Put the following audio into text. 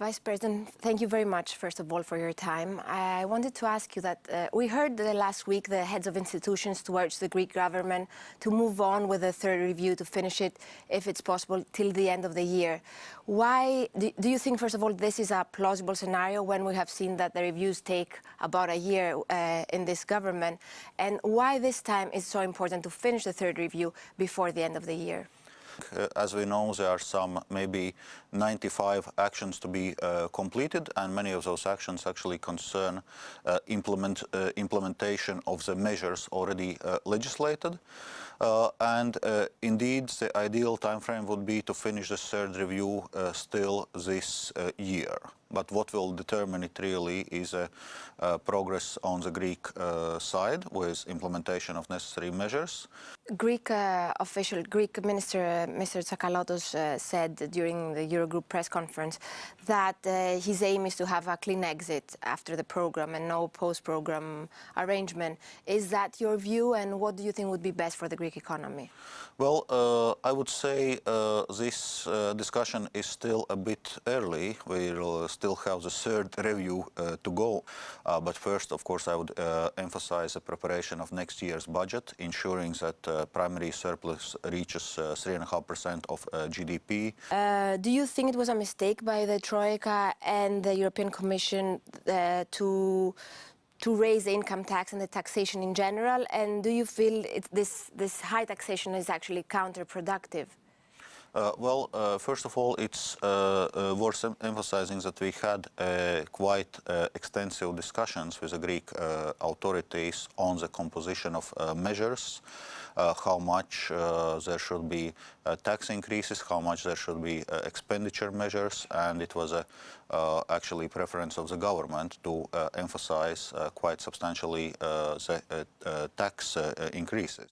Vice President, thank you very much, first of all, for your time. I wanted to ask you that uh, we heard last week the heads of institutions to urge the Greek government to move on with the third review, to finish it, if it's possible, till the end of the year. Why do, do you think, first of all, this is a plausible scenario when we have seen that the reviews take about a year uh, in this government? And why this time is so important to finish the third review before the end of the year? Uh, as we know, there are some maybe 95 actions to be uh, completed, and many of those actions actually concern uh, implement, uh, implementation of the measures already uh, legislated. Uh, and uh, indeed, the ideal time frame would be to finish the third review uh, still this uh, year. But what will determine it really is progress on the Greek side with implementation of necessary measures. Greek official, Greek Minister Mr. Tsakalotos uh, said during the Eurogroup press conference that uh, his aim is to have a clean exit after the program and no post-program arrangement. Is that your view and what do you think would be best for the Greek economy? Well, uh, I would say uh, this uh, discussion is still a bit early. We'll still have the third review uh, to go. but first, of course, I would emphasize the preparation of next year's budget, ensuring that primary surplus reaches 3.5 percent of uh, GDP. Uh, do you think it was a mistake by the Troika and the European Commission uh, to to raise the income tax and the taxation in general? And do you feel this this high taxation is actually counterproductive? Uh, well, uh, first of all, it's uh, uh worth em emphasizing that we had uh, quite extensive discussions with the Greek authorities on the composition of measures, Uh, how much uh, there should be uh, tax increases, how much there should be expenditure measures, and it was a, actually preference of the government to emphasize quite substantially the tax increases.